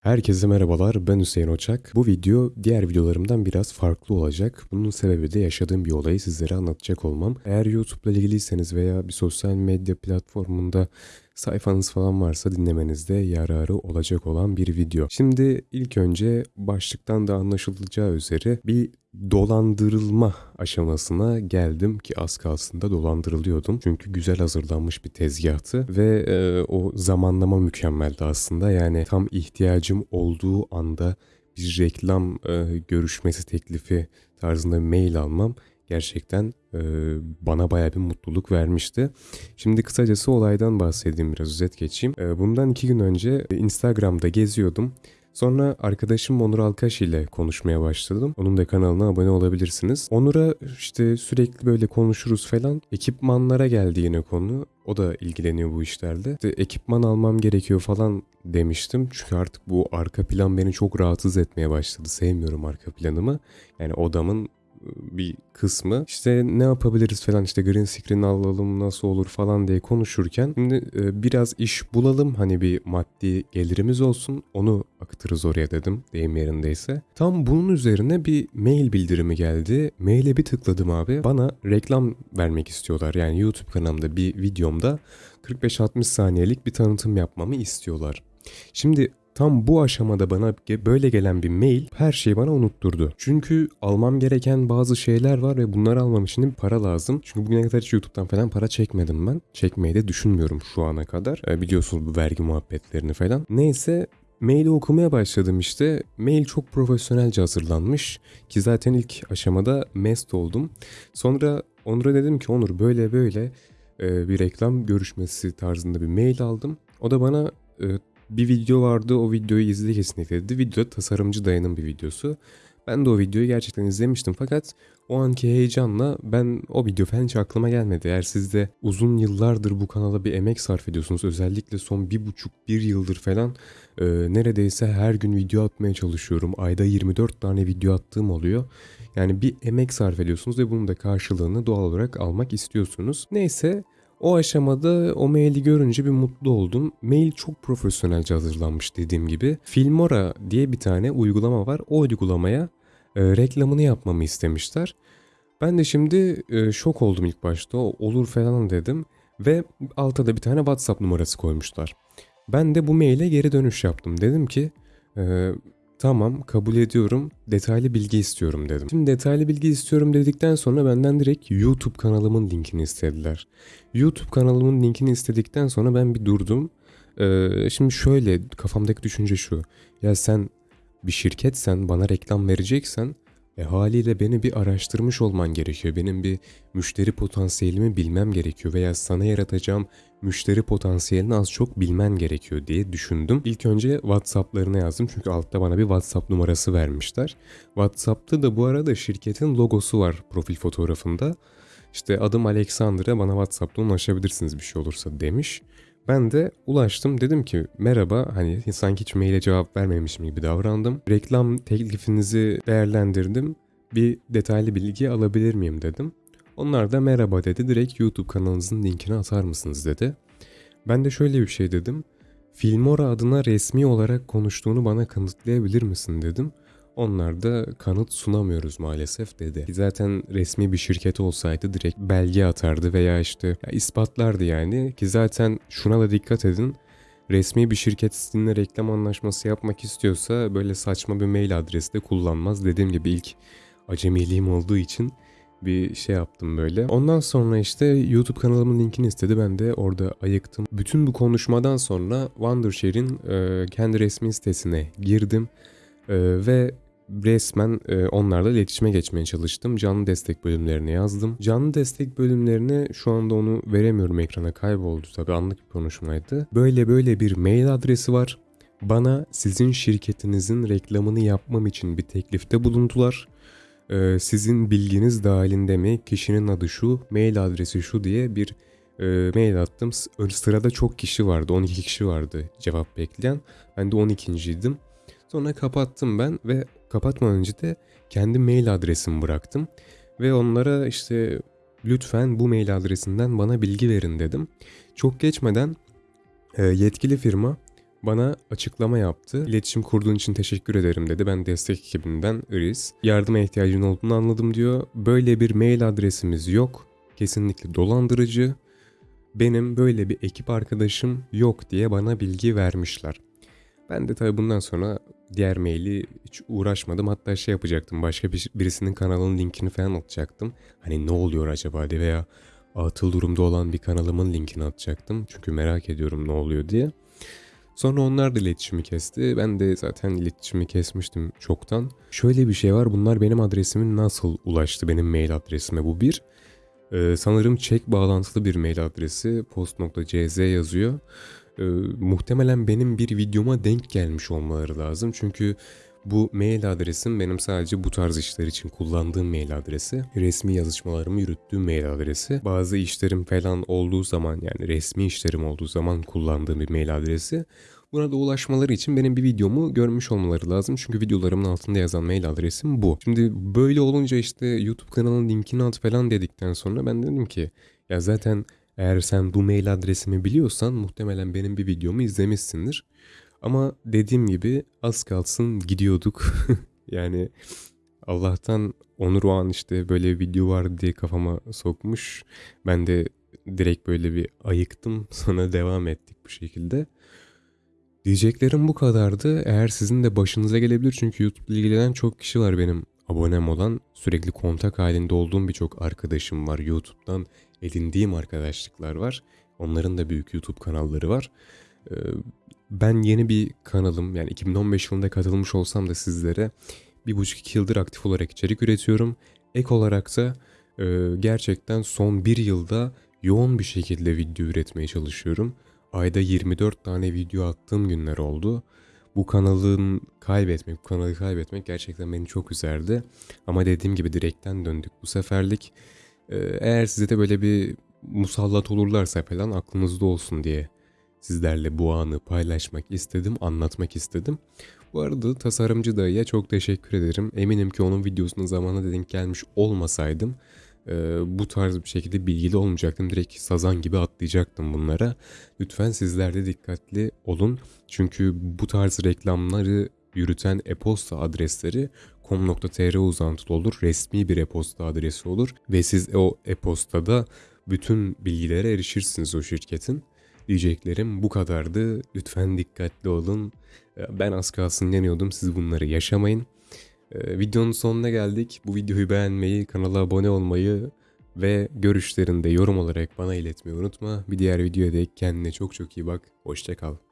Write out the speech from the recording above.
Herkese merhabalar, ben Hüseyin Oçak. Bu video diğer videolarımdan biraz farklı olacak. Bunun sebebi de yaşadığım bir olayı sizlere anlatacak olmam. Eğer YouTube'la ilgiliyseniz veya bir sosyal medya platformunda sayfanız falan varsa dinlemenizde yararı olacak olan bir video. Şimdi ilk önce başlıktan da anlaşılacağı üzere bir dolandırılma aşamasına geldim ki az kalsın da dolandırılıyordum. Çünkü güzel hazırlanmış bir tezgahtı ve e, o zamanlama mükemmeldi aslında. Yani tam ihtiyacım olduğu anda bir reklam e, görüşmesi teklifi tarzında mail almam gerçekten e, bana baya bir mutluluk vermişti. Şimdi kısacası olaydan bahsedeyim biraz özet geçeyim. E, bundan iki gün önce Instagram'da geziyordum. Sonra arkadaşım Onur Alkaş ile konuşmaya başladım. Onun da kanalına abone olabilirsiniz. Onur'a işte sürekli böyle konuşuruz falan. Ekipmanlara geldi yine konu. O da ilgileniyor bu işlerle. İşte ekipman almam gerekiyor falan demiştim. Çünkü artık bu arka plan beni çok rahatsız etmeye başladı. Sevmiyorum arka planımı. Yani odamın bir kısmı işte ne yapabiliriz falan işte green screen alalım nasıl olur falan diye konuşurken şimdi e, biraz iş bulalım hani bir maddi gelirimiz olsun onu akıtırız oraya dedim deyim yerindeyse. Tam bunun üzerine bir mail bildirimi geldi. Maile bir tıkladım abi. Bana reklam vermek istiyorlar. Yani YouTube kanalımda bir videomda 45-60 saniyelik bir tanıtım yapmamı istiyorlar. Şimdi Tam bu aşamada bana böyle gelen bir mail her şeyi bana unutturdu. Çünkü almam gereken bazı şeyler var ve bunları almam için bir para lazım. Çünkü bugüne kadar hiç YouTube'dan falan para çekmedim ben. Çekmeyi de düşünmüyorum şu ana kadar. E, biliyorsunuz bu vergi muhabbetlerini falan. Neyse Maili okumaya başladım işte. Mail çok profesyonelce hazırlanmış ki zaten ilk aşamada mest oldum. Sonra Onur'a dedim ki Onur böyle böyle e, bir reklam görüşmesi tarzında bir mail aldım. O da bana e, bir video vardı o videoyu izle kesinlikle dedi. Video tasarımcı dayanın bir videosu. Ben de o videoyu gerçekten izlemiştim fakat o anki heyecanla ben o video falan hiç aklıma gelmedi. Eğer siz de uzun yıllardır bu kanala bir emek sarf ediyorsunuz özellikle son bir buçuk bir yıldır falan e, neredeyse her gün video atmaya çalışıyorum. Ayda 24 tane video attığım oluyor. Yani bir emek sarf ediyorsunuz ve bunun da karşılığını doğal olarak almak istiyorsunuz. Neyse o aşamada o maili görünce bir mutlu oldum. Mail çok profesyonelce hazırlanmış dediğim gibi. Filmora diye bir tane uygulama var. O uygulamaya e, reklamını yapmamı istemişler. Ben de şimdi e, şok oldum ilk başta. Olur falan dedim. Ve altta da bir tane WhatsApp numarası koymuşlar. Ben de bu maile geri dönüş yaptım. Dedim ki e, Tamam kabul ediyorum. Detaylı bilgi istiyorum dedim. Şimdi detaylı bilgi istiyorum dedikten sonra benden direkt YouTube kanalımın linkini istediler. YouTube kanalımın linkini istedikten sonra ben bir durdum. Ee, şimdi şöyle kafamdaki düşünce şu. Ya sen bir şirketsen bana reklam vereceksen e haliyle beni bir araştırmış olman gerekiyor. Benim bir müşteri potansiyelimi bilmem gerekiyor veya sana yaratacağım müşteri potansiyelini az çok bilmen gerekiyor diye düşündüm. İlk önce WhatsApp'larına yazdım çünkü altta bana bir WhatsApp numarası vermişler. WhatsApp'ta da bu arada şirketin logosu var profil fotoğrafında. İşte adım Alexander'a bana WhatsApp'tan ulaşabilirsiniz bir şey olursa demiş. Ben de ulaştım dedim ki merhaba hani sanki hiç maile cevap vermemişim gibi davrandım. Reklam teklifinizi değerlendirdim. Bir detaylı bilgi alabilir miyim dedim. Onlar da merhaba dedi direkt YouTube kanalınızın linkini atar mısınız dedi. Ben de şöyle bir şey dedim. Filmora adına resmi olarak konuştuğunu bana kanıtlayabilir misin dedim. Onlar da kanıt sunamıyoruz maalesef dedi. Zaten resmi bir şirket olsaydı direkt belge atardı veya işte ya ispatlardı yani. Ki zaten şuna da dikkat edin. Resmi bir şirket sizinle reklam anlaşması yapmak istiyorsa böyle saçma bir mail adresi de kullanmaz. Dediğim gibi ilk acemiliğim olduğu için bir şey yaptım böyle. Ondan sonra işte YouTube kanalımın linkini istedi. Ben de orada ayıktım. Bütün bu konuşmadan sonra Wondershare'in e, kendi resmi sitesine girdim. E, ve resmen e, onlarla iletişime geçmeye çalıştım. Canlı destek bölümlerine yazdım. Canlı destek bölümlerine şu anda onu veremiyorum ekrana kayboldu tabii anlık bir konuşmaydı. Böyle böyle bir mail adresi var. Bana sizin şirketinizin reklamını yapmam için bir teklifte bulundular. Ee, sizin bilginiz dahilinde mi? Kişinin adı şu, mail adresi şu diye bir e, mail attım. Sırada çok kişi vardı, 12 kişi vardı cevap bekleyen. Ben de 12.ydim. Sonra kapattım ben ve kapatmadan önce de kendi mail adresimi bıraktım. Ve onlara işte lütfen bu mail adresinden bana bilgi verin dedim. Çok geçmeden e, yetkili firma bana açıklama yaptı. İletişim kurduğun için teşekkür ederim dedi. Ben destek ekibinden Iris. Yardıma ihtiyacın olduğunu anladım diyor. Böyle bir mail adresimiz yok. Kesinlikle dolandırıcı. Benim böyle bir ekip arkadaşım yok diye bana bilgi vermişler. Ben de tabii bundan sonra diğer maili hiç uğraşmadım. Hatta şey yapacaktım. Başka bir, birisinin kanalının linkini falan atacaktım. Hani ne oluyor acaba diye veya atıl durumda olan bir kanalımın linkini atacaktım. Çünkü merak ediyorum ne oluyor diye. Sonra onlar da iletişimi kesti. Ben de zaten iletişimi kesmiştim çoktan. Şöyle bir şey var. Bunlar benim adresimin nasıl ulaştı benim mail adresime bu bir. Ee, sanırım çek bağlantılı bir mail adresi post.cz yazıyor. Ee, muhtemelen benim bir videoma denk gelmiş olmaları lazım. Çünkü bu mail adresim benim sadece bu tarz işler için kullandığım mail adresi. Resmi yazışmalarımı yürüttüğüm mail adresi. Bazı işlerim falan olduğu zaman yani resmi işlerim olduğu zaman kullandığım bir mail adresi. Buna da ulaşmaları için benim bir videomu görmüş olmaları lazım. Çünkü videolarımın altında yazan mail adresim bu. Şimdi böyle olunca işte YouTube kanalının linkini at falan dedikten sonra ben dedim ki ya zaten eğer sen bu mail adresimi biliyorsan muhtemelen benim bir videomu izlemişsindir. Ama dediğim gibi az kalsın gidiyorduk. yani Allah'tan Onur o an işte böyle bir video var diye kafama sokmuş. Ben de direkt böyle bir ayıktım. Sonra devam ettik bu şekilde. Diyeceklerim bu kadardı. Eğer sizin de başınıza gelebilir çünkü YouTube ile ilgilenen çok kişi var benim abonem olan. Sürekli kontak halinde olduğum birçok arkadaşım var. YouTube'dan edindiğim arkadaşlıklar var. Onların da büyük YouTube kanalları var. Ee, ben yeni bir kanalım yani 2015 yılında katılmış olsam da sizlere bir buçuk iki yıldır aktif olarak içerik üretiyorum. Ek olarak da e, gerçekten son bir yılda yoğun bir şekilde video üretmeye çalışıyorum. Ayda 24 tane video attığım günler oldu. Bu kanalın kaybetmek, bu kanalı kaybetmek gerçekten beni çok üzerdi. Ama dediğim gibi direkten döndük bu seferlik. Ee, eğer size de böyle bir musallat olurlarsa falan aklınızda olsun diye sizlerle bu anı paylaşmak istedim, anlatmak istedim. Bu arada tasarımcı dayıya çok teşekkür ederim. Eminim ki onun videosuna zamanında denk gelmiş olmasaydım e, bu tarz bir şekilde bilgili olmayacaktım. Direkt sazan gibi atlayacaktım bunlara. Lütfen sizler de dikkatli olun. Çünkü bu tarz reklamları yürüten e-posta adresleri com.tr uzantılı olur. Resmi bir e-posta adresi olur. Ve siz o e-postada bütün bilgilere erişirsiniz o şirketin. Diyeceklerim bu kadardı. Lütfen dikkatli olun. Ben az kalsın yanıyordum. Siz bunları yaşamayın. Ee, videonun sonuna geldik. Bu videoyu beğenmeyi, kanala abone olmayı ve görüşlerini de yorum olarak bana iletmeyi unutma. Bir diğer videoya dek kendine çok çok iyi bak. Hoşçakal.